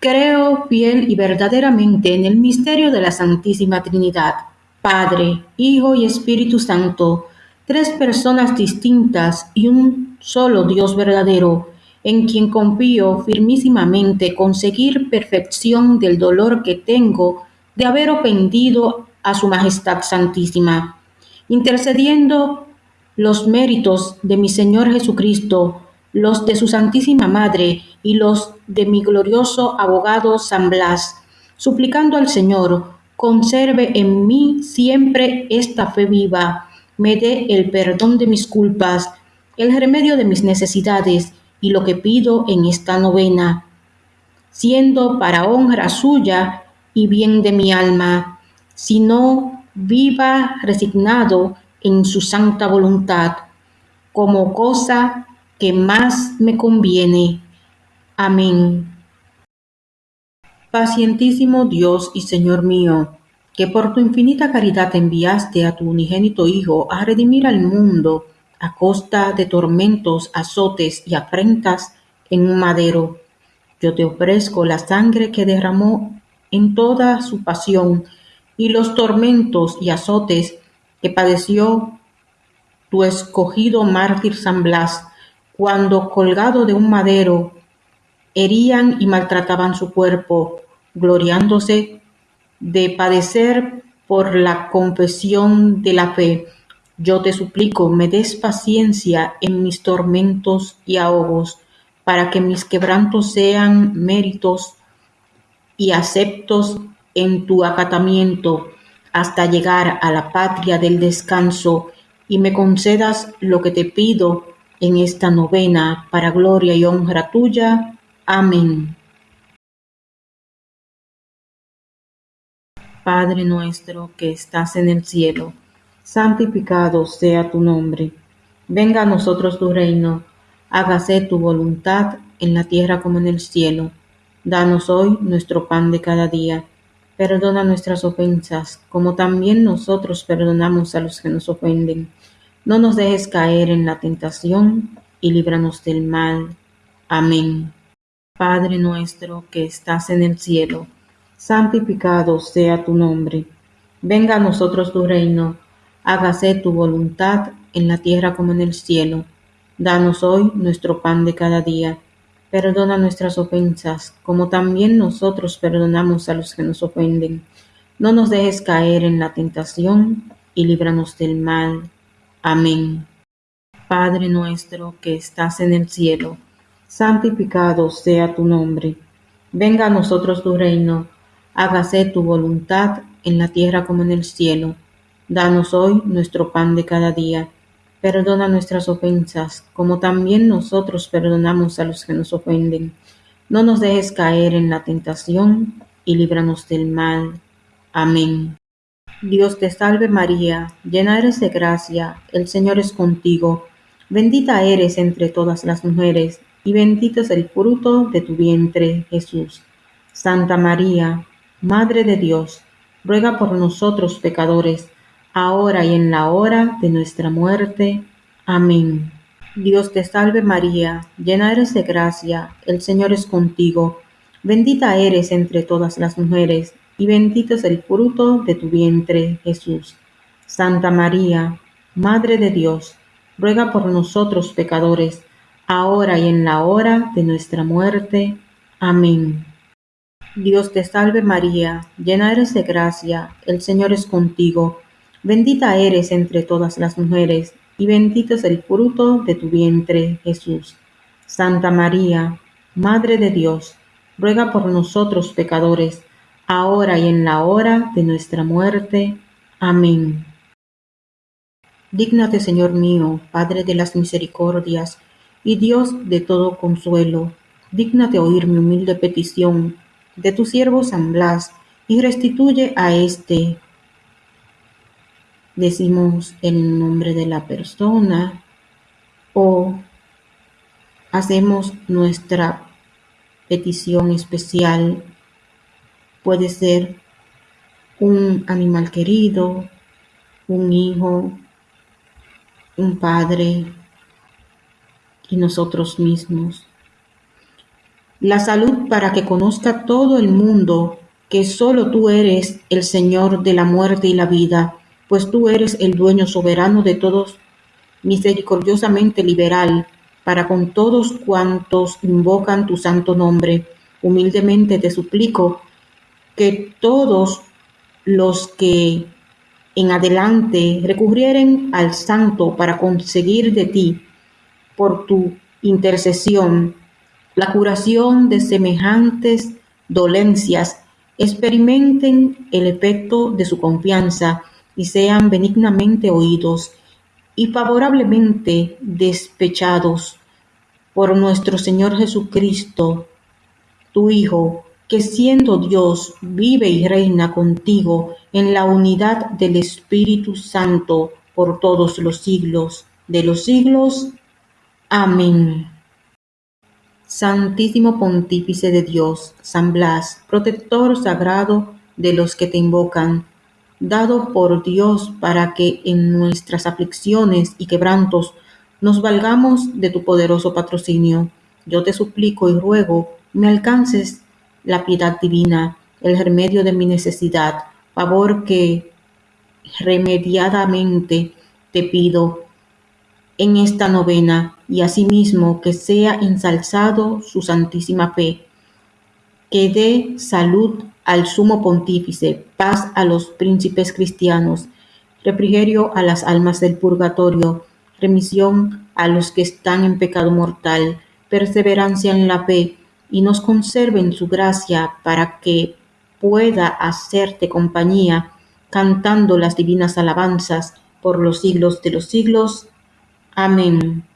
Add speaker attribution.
Speaker 1: Creo fiel y verdaderamente en el misterio de la Santísima Trinidad, Padre, Hijo y Espíritu Santo, tres personas distintas y un solo Dios verdadero, en quien confío firmísimamente conseguir perfección del dolor que tengo de haber ofendido a Su Majestad Santísima, intercediendo los méritos de mi Señor Jesucristo los de su Santísima Madre y los de mi glorioso abogado San Blas, suplicando al Señor, conserve en mí siempre esta fe viva, me dé el perdón de mis culpas, el remedio de mis necesidades y lo que pido en esta novena, siendo para honra suya y bien de mi alma, sino viva resignado en su santa voluntad, como cosa que más me conviene. Amén. Pacientísimo Dios y Señor mío, que por tu infinita caridad enviaste a tu unigénito Hijo a redimir al mundo a costa de tormentos, azotes y afrentas en un madero. Yo te ofrezco la sangre que derramó en toda su pasión y los tormentos y azotes que padeció tu escogido mártir San Blas cuando colgado de un madero herían y maltrataban su cuerpo, gloriándose de padecer por la confesión de la fe. Yo te suplico me des paciencia en mis tormentos y ahogos, para que mis quebrantos sean méritos y aceptos en tu acatamiento hasta llegar a la patria del descanso y me concedas lo que te pido en esta novena para gloria y honra tuya. Amén. Padre nuestro que estás en el cielo, santificado sea tu nombre. Venga a nosotros tu reino, hágase tu voluntad en la tierra como en el cielo. Danos hoy nuestro pan de cada día. Perdona nuestras ofensas, como también nosotros perdonamos a los que nos ofenden no nos dejes caer en la tentación y líbranos del mal. Amén. Padre nuestro que estás en el cielo, santificado sea tu nombre. Venga a nosotros tu reino, hágase tu voluntad en la tierra como en el cielo. Danos hoy nuestro pan de cada día. Perdona nuestras ofensas, como también nosotros perdonamos a los que nos ofenden. No nos dejes caer en la tentación y líbranos del mal. Amén. Padre nuestro que estás en el cielo, santificado sea tu nombre. Venga a nosotros tu reino, hágase tu voluntad en la tierra como en el cielo. Danos hoy nuestro pan de cada día. Perdona nuestras ofensas, como también nosotros perdonamos a los que nos ofenden. No nos dejes caer en la tentación y líbranos del mal. Amén. Dios te salve María, llena eres de gracia, el Señor es contigo, bendita eres entre todas las mujeres, y bendito es el fruto de tu vientre, Jesús. Santa María, Madre de Dios, ruega por nosotros pecadores, ahora y en la hora de nuestra muerte. Amén. Dios te salve María, llena eres de gracia, el Señor es contigo, bendita eres entre todas las mujeres, y bendito es el fruto de tu vientre, Jesús. Santa María, Madre de Dios, ruega por nosotros pecadores, ahora y en la hora de nuestra muerte. Amén. Dios te salve María, llena eres de gracia, el Señor es contigo, bendita eres entre todas las mujeres, y bendito es el fruto de tu vientre, Jesús. Santa María, Madre de Dios, ruega por nosotros pecadores, ahora y en la hora de nuestra muerte. Amén. Dígnate, Señor mío, Padre de las misericordias y Dios de todo consuelo, dígnate oír mi humilde petición de tu siervo San Blas y restituye a éste. Decimos el nombre de la persona o hacemos nuestra petición especial Puede ser un animal querido, un hijo, un padre y nosotros mismos. la salud para que conozca todo el mundo que solo tú eres el Señor de la muerte y la vida, pues tú eres el dueño soberano de todos, misericordiosamente liberal, para con todos cuantos invocan tu santo nombre. Humildemente te suplico que todos los que en adelante recurrieren al santo para conseguir de ti, por tu intercesión, la curación de semejantes dolencias, experimenten el efecto de su confianza y sean benignamente oídos y favorablemente despechados por nuestro Señor Jesucristo, tu Hijo, que siendo Dios vive y reina contigo en la unidad del Espíritu Santo por todos los siglos de los siglos. Amén. Santísimo Pontífice de Dios, San Blas, protector sagrado de los que te invocan, dado por Dios para que en nuestras aflicciones y quebrantos nos valgamos de tu poderoso patrocinio. Yo te suplico y ruego me alcances la piedad divina, el remedio de mi necesidad, favor que remediadamente te pido en esta novena y asimismo que sea ensalzado su santísima fe, que dé salud al sumo pontífice, paz a los príncipes cristianos, refrigerio a las almas del purgatorio, remisión a los que están en pecado mortal, perseverancia en la fe, y nos conserve en su gracia para que pueda hacerte compañía, cantando las divinas alabanzas por los siglos de los siglos. Amén.